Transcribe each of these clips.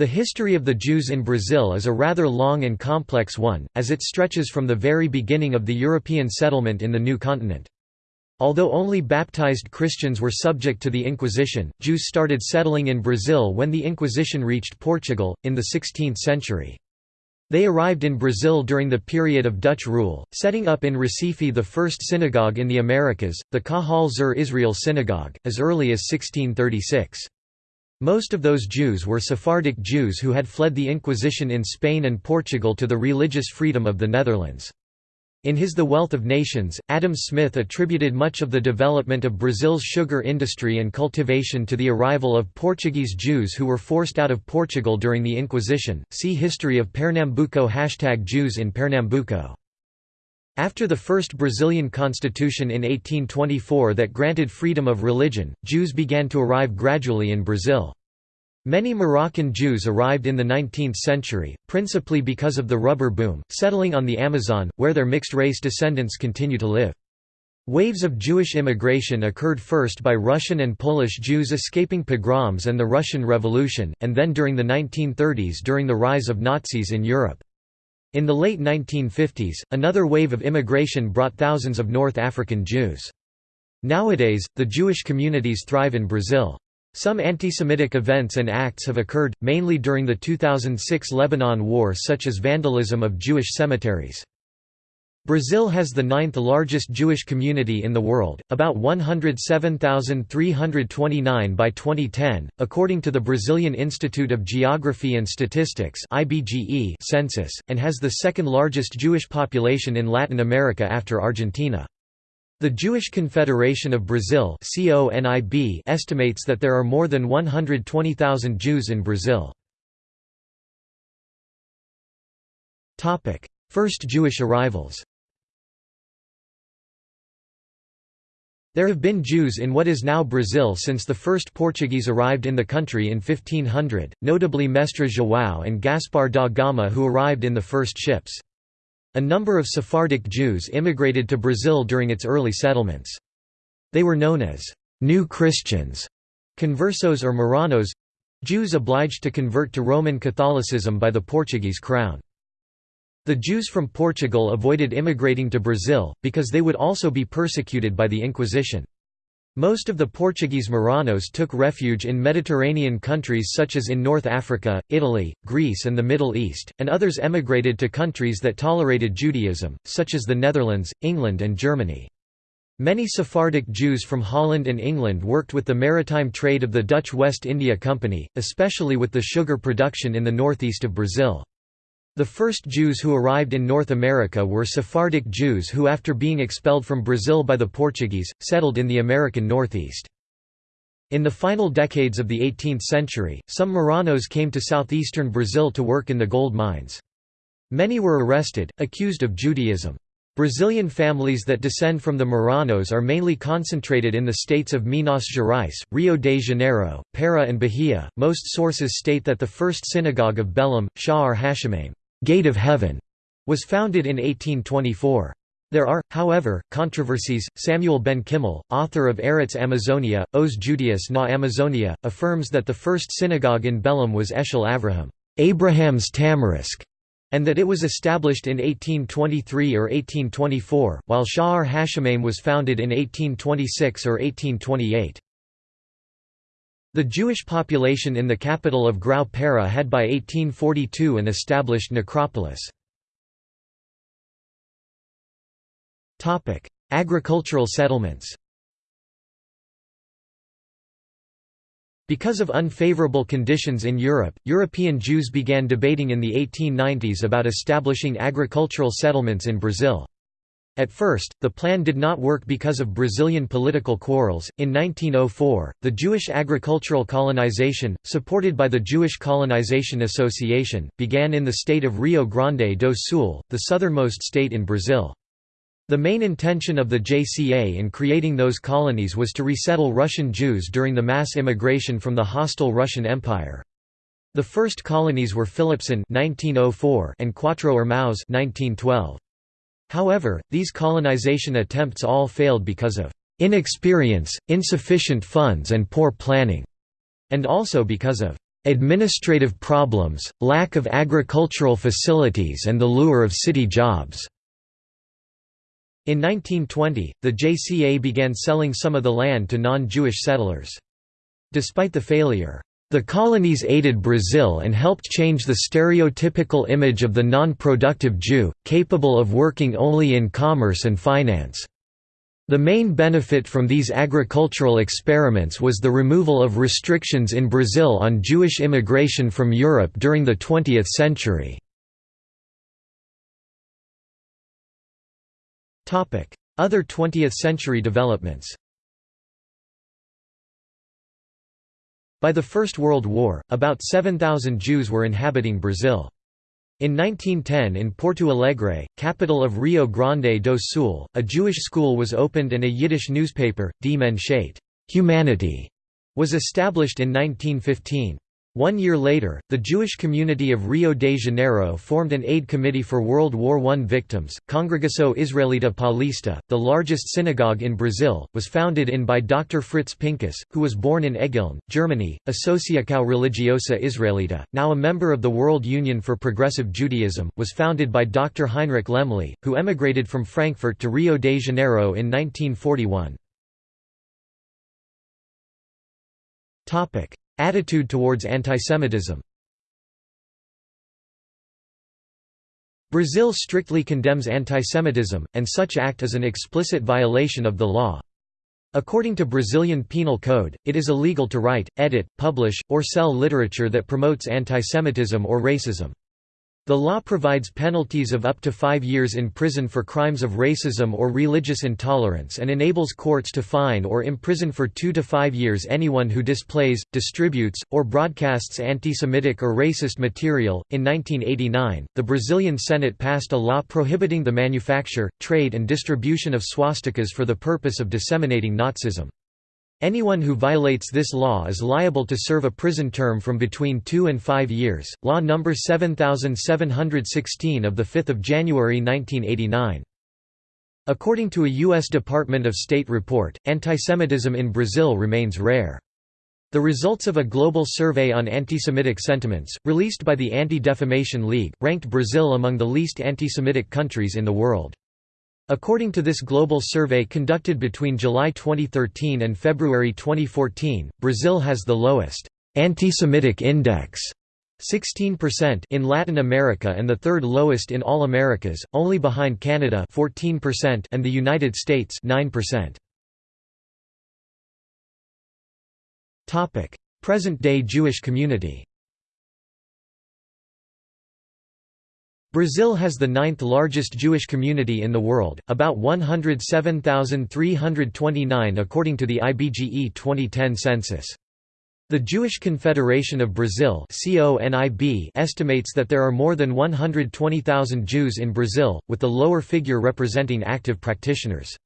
The history of the Jews in Brazil is a rather long and complex one, as it stretches from the very beginning of the European settlement in the new continent. Although only baptized Christians were subject to the Inquisition, Jews started settling in Brazil when the Inquisition reached Portugal, in the 16th century. They arrived in Brazil during the period of Dutch rule, setting up in Recife the first synagogue in the Americas, the Kahal Zur Israel Synagogue, as early as 1636. Most of those Jews were Sephardic Jews who had fled the Inquisition in Spain and Portugal to the religious freedom of the Netherlands. In his The Wealth of Nations, Adam Smith attributed much of the development of Brazil's sugar industry and cultivation to the arrival of Portuguese Jews who were forced out of Portugal during the Inquisition. See History of Pernambuco Jews in Pernambuco. After the first Brazilian constitution in 1824 that granted freedom of religion, Jews began to arrive gradually in Brazil. Many Moroccan Jews arrived in the 19th century, principally because of the rubber boom, settling on the Amazon, where their mixed-race descendants continue to live. Waves of Jewish immigration occurred first by Russian and Polish Jews escaping pogroms and the Russian Revolution, and then during the 1930s during the rise of Nazis in Europe. In the late 1950s, another wave of immigration brought thousands of North African Jews. Nowadays, the Jewish communities thrive in Brazil. Some anti-Semitic events and acts have occurred, mainly during the 2006 Lebanon War such as vandalism of Jewish cemeteries. Brazil has the ninth largest Jewish community in the world, about 107,329 by 2010, according to the Brazilian Institute of Geography and Statistics census, and has the second largest Jewish population in Latin America after Argentina. The Jewish Confederation of Brazil estimates that there are more than 120,000 Jews in Brazil. First Jewish arrivals There have been Jews in what is now Brazil since the first Portuguese arrived in the country in 1500, notably Mestre João and Gaspar da Gama who arrived in the first ships. A number of Sephardic Jews immigrated to Brazil during its early settlements. They were known as «New Christians», conversos or Marranos—Jews obliged to convert to Roman Catholicism by the Portuguese crown. The Jews from Portugal avoided immigrating to Brazil, because they would also be persecuted by the Inquisition. Most of the Portuguese Marranos took refuge in Mediterranean countries such as in North Africa, Italy, Greece and the Middle East, and others emigrated to countries that tolerated Judaism, such as the Netherlands, England and Germany. Many Sephardic Jews from Holland and England worked with the maritime trade of the Dutch West India Company, especially with the sugar production in the northeast of Brazil. The first Jews who arrived in North America were Sephardic Jews who after being expelled from Brazil by the Portuguese, settled in the American Northeast. In the final decades of the 18th century, some Marranos came to southeastern Brazil to work in the gold mines. Many were arrested, accused of Judaism. Brazilian families that descend from the Marranos are mainly concentrated in the states of Minas Gerais, Rio de Janeiro, Para and Bahia. Most sources state that the first synagogue of Belém, Sha'ar HaShamayim Gate of Heaven was founded in 1824. There are, however, controversies. Samuel Benchimol, author of Eretz Amazonia, Os Judeus na Amazonia, affirms that the first synagogue in Belém was Eshel Avraham, Abraham's Tamarisk, and that it was established in 1823 or 1824, while Sha'ar HaShamayim was founded in 1826 or 1828. The Jewish population in the capital of Grão-Pará had by 1842 an established necropolis. Agricultural settlements Because of unfavorable conditions in Europe, European Jews began debating in the 1890s about establishing agricultural settlements in Brazil. At first, the plan did not work because of Brazilian political quarrels. In 1904, the Jewish agricultural colonization, supported by the Jewish Colonization Association, began in the state of Rio Grande do Sul, the southernmost state in Brazil. The main intention of the JCA in creating those colonies was to resettle Russian Jews during the mass immigration from the hostile Russian Empire. The first colonies were Philippson (1904) and Quatro Irmãos (1912). However, these colonization attempts all failed because of inexperience, insufficient funds and poor planning, and also because of administrative problems, lack of agricultural facilities and the lure of city jobs." In 1920, the JCA began selling some of the land to non-Jewish settlers. Despite the failure, the colonies aided Brazil and helped change the stereotypical image of the non-productive Jew, capable of working only in commerce and finance. The main benefit from these agricultural experiments was the removal of restrictions in Brazil on Jewish immigration from Europe during the 20th century. Other 20th-century developments By the First World War, about 7,000 Jews were inhabiting Brazil. In 1910 in Porto Alegre, capital of Rio Grande do Sul, a Jewish school was opened and a Yiddish newspaper, Die Menschheit Humanity, was established in 1915. One year later, the Jewish community of Rio de Janeiro formed an aid committee for World War I victims. Congregação Israelita Paulista, the largest synagogue in Brazil, was founded in by Dr. Fritz Pinkuss, who was born in Egeln, Germany. Associação Religiosa Israelita, now a member of the World Union for Progressive Judaism, was founded by Dr. Heinrich Lemle, who emigrated from Frankfurt to Rio de Janeiro in 1941. Attitude towards antisemitism Brazil strictly condemns antisemitism, and such act is an explicit violation of the law. According to Brazilian Penal Code, it is illegal to write, edit, publish, or sell literature that promotes antisemitism or racism. The law provides penalties of up to five years in prison for crimes of racism or religious intolerance and enables courts to fine or imprison for two to five years anyone who displays, distributes, or broadcasts anti-Semitic or racist material. In 1989, the Brazilian Senate passed a law prohibiting the manufacture, trade, and distribution of swastikas for the purpose of disseminating Nazism. Anyone who violates this law is liable to serve a prison term from between 2 and 5 years. Law number 7716 of the 5th of January 1989. According to a US Department of State report, antisemitism in Brazil remains rare. The results of a global survey on anti-Semitic sentiments, released by the Anti-Defamation League, ranked Brazil among the least anti-Semitic countries in the world. According to this global survey conducted between July 2013 and February 2014, Brazil has the lowest anti-Semitic index 16% in Latin America and the third lowest in all Americas, only behind Canada 14% and the United States 9%. Topic: Present-day Jewish community. Brazil has the ninth largest Jewish community in the world, about 107,329 according to the IBGE 2010 census. The Jewish Confederation of Brazil estimates that there are more than 120,000 Jews in Brazil, with the lower figure representing active practitioners.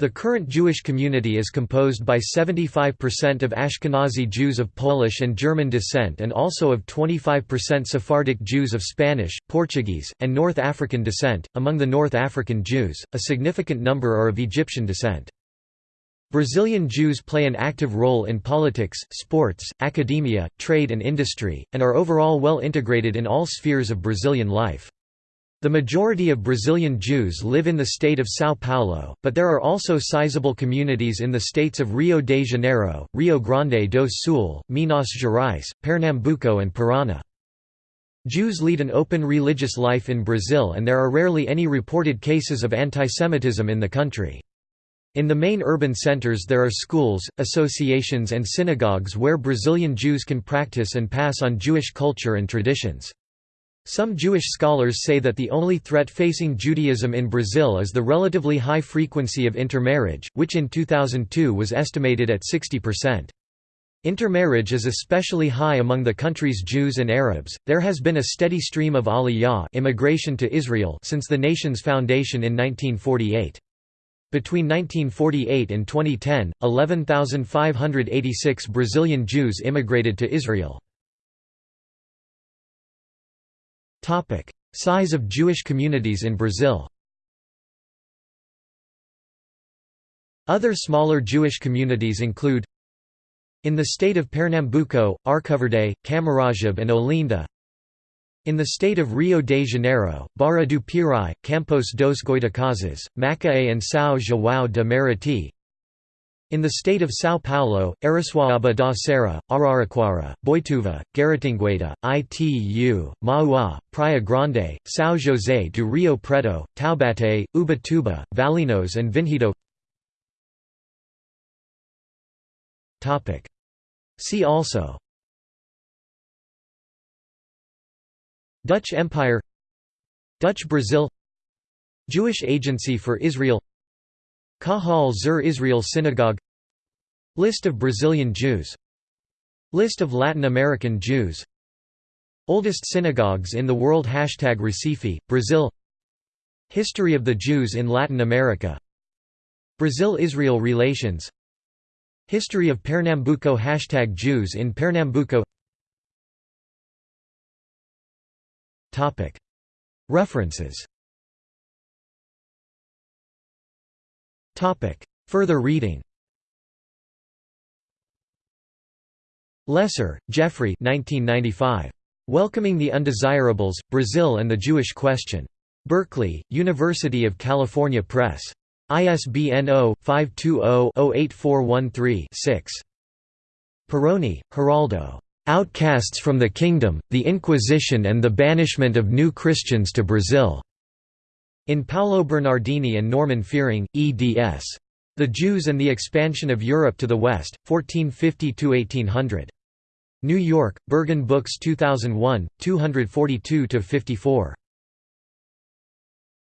The current Jewish community is composed by 75% of Ashkenazi Jews of Polish and German descent and also of 25% Sephardic Jews of Spanish, Portuguese, and North African descent. Among the North African Jews, a significant number are of Egyptian descent. Brazilian Jews play an active role in politics, sports, academia, trade and industry, and are overall well integrated in all spheres of Brazilian life. The majority of Brazilian Jews live in the state of São Paulo, but there are also sizable communities in the states of Rio de Janeiro, Rio Grande do Sul, Minas Gerais, Pernambuco and Paraná. Jews lead an open religious life in Brazil and there are rarely any reported cases of antisemitism in the country. In the main urban centers there are schools, associations and synagogues where Brazilian Jews can practice and pass on Jewish culture and traditions. Some Jewish scholars say that the only threat facing Judaism in Brazil is the relatively high frequency of intermarriage, which in 2002 was estimated at 60%. Intermarriage is especially high among the country's Jews and Arabs. There has been a steady stream of aliyah immigration to Israel since the nation's foundation in 1948. Between 1948 and 2010, 11,586 Brazilian Jews immigrated to Israel. Topic: Size of Jewish communities in Brazil. Other smaller Jewish communities include In the state of Pernambuco, Arcoverde, Camaragibe and Olinda. In the state of Rio de Janeiro, Barra do Pirai, Campos dos Goitacazes, Macaé and São João de Meriti in the state of São Paulo, Araçoiaba da Serra, Araraquara, Boituva, Guaratingueta, Itu, Mauá, Praia Grande, São José do Rio Preto, Taubaté, Ubatuba, Valinhos and Vinhedo. See also. Dutch Empire. Dutch Brazil. Jewish Agency for Israel. Kahal Zur Israel Synagogue List of Brazilian Jews. List of Latin American Jews. Oldest synagogues in the world. Hashtag Recife, Brazil. History of the Jews in Latin America. Brazil–Israel relations. History of Pernambuco. Hashtag Jews in Pernambuco. References. Further reading Lesser, Jeffrey 1995. Welcoming the Undesirables, Brazil and the Jewish Question. Berkeley, University of California Press. ISBN 0-520-08413-6. Pieroni, Geraldo. Outcasts from the Kingdom, the Inquisition and the Banishment of New Christians to Brazil. In Paolo Bernardini and Norman Fiering, eds. The Jews and the Expansion of Europe to the West, 1450–1800. New York, Berghahn Books 2001, 242–54.